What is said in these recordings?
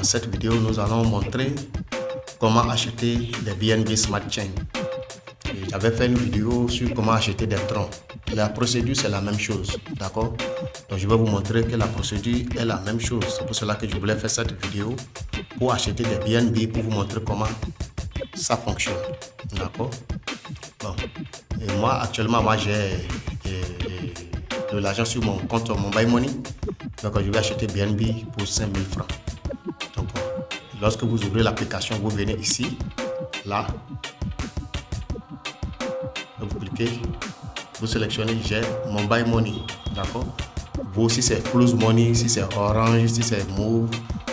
Dans cette vidéo, nous allons montrer comment acheter des BNB Smart Chain. J'avais fait une vidéo sur comment acheter des troncs. La procédure c'est la même chose, d'accord? Donc je vais vous montrer que la procédure est la même chose. C'est pour cela que je voulais faire cette vidéo pour acheter des BNB pour vous montrer comment ça fonctionne, d'accord? Bon, et moi actuellement moi j'ai de l'argent sur mon compte Mobile Money. Donc je vais acheter BNB pour 5000 francs. Lorsque vous ouvrez l'application, vous venez ici, là, vous cliquez, vous sélectionnez j'ai Mobile Money. D'accord? Vous si c'est Close Money, si c'est Orange, si c'est Move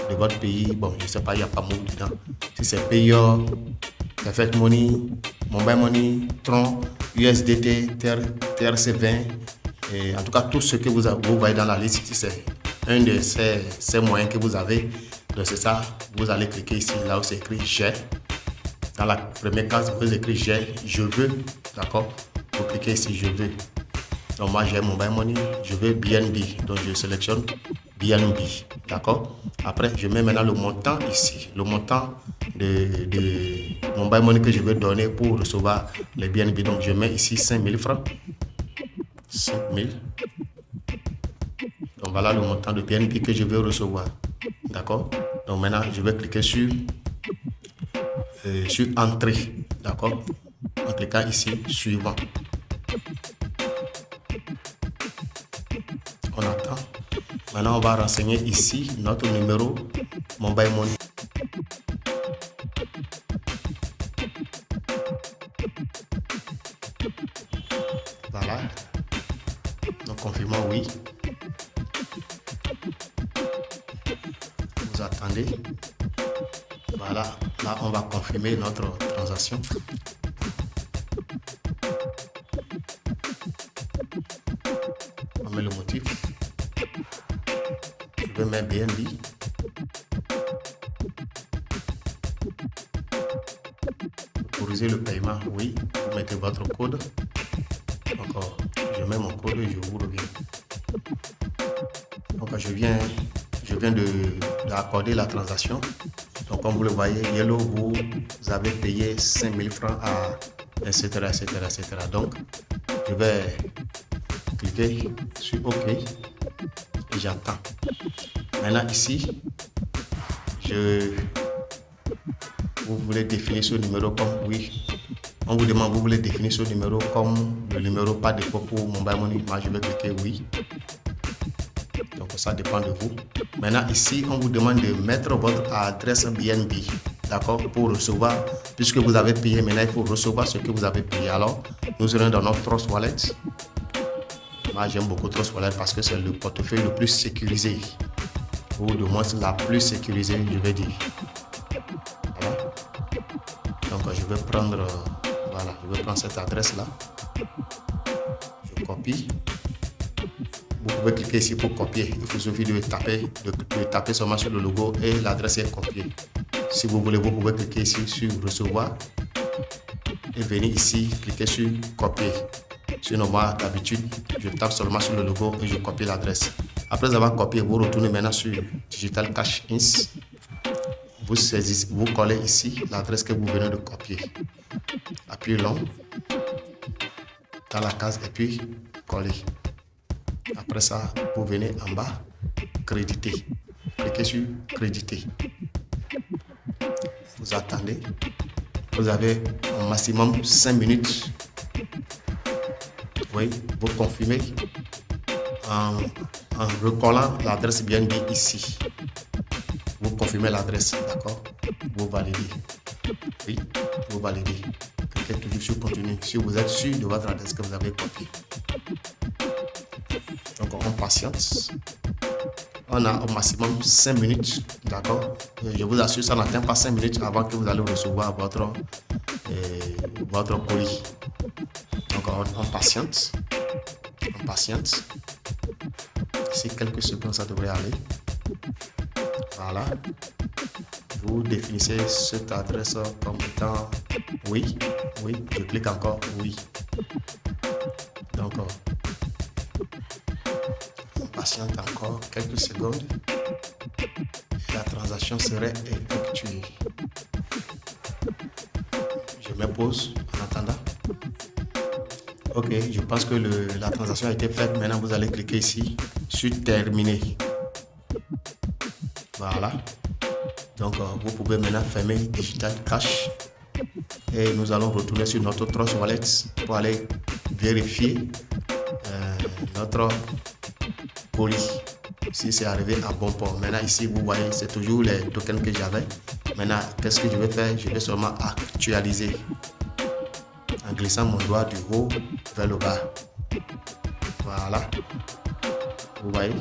de votre pays, bon je sais pas, il n'y a pas Move dedans. Si c'est Payor, Perfect Money, Mobile Money, Tron, USDT, TRC20, et en tout cas, tout ce que vous, vous voyez dans la liste c'est un de ces, moyens que vous avez. Donc c'est ça, vous allez cliquer ici, là où c'est écrit j'ai. Dans la première case, vous écrivez j'ai, je veux, d'accord Vous cliquez ici, je veux. Donc moi j'ai Mobile Money, je veux BNB. Donc je sélectionne BNB, d'accord Après, je mets maintenant le montant ici, le montant de, de Mobile Money que je veux donner pour recevoir les BNB. Donc je mets ici 5000 francs. 5000. Donc voilà le montant de BNB que je vais recevoir. D'accord Donc maintenant, je vais cliquer sur, euh, sur Entrée. D'accord? En cliquant ici, Suivant. On attend. Maintenant, on va renseigner ici notre numéro Mobile Money. Voilà. Nous confirmons oui. Voilà. Là, on va confirmer notre transaction. On met le motif. Je vais mettre BNB. Autoriser le paiement, oui. Vous mettez votre code. Encore je mets mon code et je vous reviens. Donc je viens, je viens d'accorder la transaction. Donc comme vous le voyez, Yellow, vous avez payé 5000 francs à etc. etc. Donc je vais cliquer sur OK et j'attends. Maintenant ici, je vous voulez définir ce numéro comme oui on vous demande, vous voulez définir ce numéro comme le numéro pas de pour Mobile Money. Moi, je vais cliquer oui. Donc, ça dépend de vous. Maintenant, ici, on vous demande de mettre votre adresse BNB. D'accord Pour recevoir, puisque vous avez payé, maintenant, il faut recevoir ce que vous avez payé. Alors, nous serons dans notre Trust Wallet. Moi, j'aime beaucoup Trust Wallet parce que c'est le portefeuille le plus sécurisé. Ou de moins la plus sécurisée, je vais dire. Voilà. Donc, je vais prendre voilà, je vais prendre cette adresse-là. Je copie. Vous pouvez cliquer ici pour copier. Il faut suffit de taper, de, taper seulement sur le logo et l'adresse est copiée. Si vous voulez, vous pouvez cliquer ici sur recevoir et venir ici, cliquer sur copier. Sinon, moi, d'habitude, je tape seulement sur le logo et je copie l'adresse. Après avoir copié, vous retournez maintenant sur Digital Cash Ins vous saisissez, vous collez ici l'adresse que vous venez de copier. Appuyez long dans la case et puis coller. Après ça, vous venez en bas, créditer. Cliquez sur créditer. Vous attendez. Vous avez au maximum 5 minutes. Oui, vous confirmez en, recollant l'adresse bien dit ici vous confirmez l'adresse, d'accord? Vous validez. Oui, vous validez. Cliquez toujours sur continue si vous êtes sûr de votre adresse que vous avez copiée. Donc on a au maximum 5 minutes, d'accord? Je vous assure, ça n'atteint pas 5 minutes avant que vous allez recevoir votre, euh, votre colis. Donc on, on patiente. On patiente. C'est quelques secondes, ça devrait aller. Voilà. Vous définissez cette adresse comme étant oui, oui. Je clique encore oui. Donc, on encore quelques secondes. la transaction serait effectuée. Je me pause en attendant. Ok, je pense que la transaction a été faite. Maintenant, vous allez cliquer ici sur terminer. Voilà. Donc, euh, vous pouvez maintenant fermer Digital Cash. Et nous allons retourner sur notre Trust Wallet pour aller vérifier euh, notre Si c'est arrivé à bon port. Maintenant, ici, vous voyez, c'est toujours les tokens que j'avais. Maintenant, qu'est-ce que je vais faire? Je vais seulement actualiser en glissant mon doigt du haut vers le bas. Voilà. Vous voyez,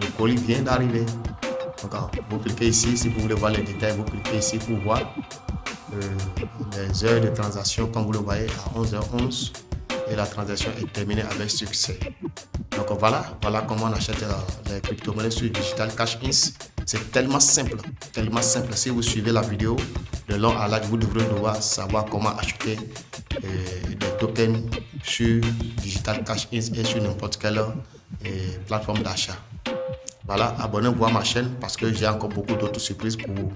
le colis vient d'arriver. Donc, vous cliquez ici, si vous voulez voir les détails, vous cliquez ici pour voir euh, les heures de transaction, comme vous le voyez, à 11h11 et la transaction est terminée avec succès. Donc voilà, voilà comment on achète euh, les crypto-monnaies sur Digital Cash Ins. C'est tellement simple, tellement simple. Si vous suivez la vidéo de long à large, vous devrez devoir savoir comment acheter euh, des tokens sur Digital Cash Ins et sur n'importe quelle plateforme d'achat. Voilà, abonnez-vous à ma chaîne parce que j'ai encore beaucoup d'autres surprises pour vous.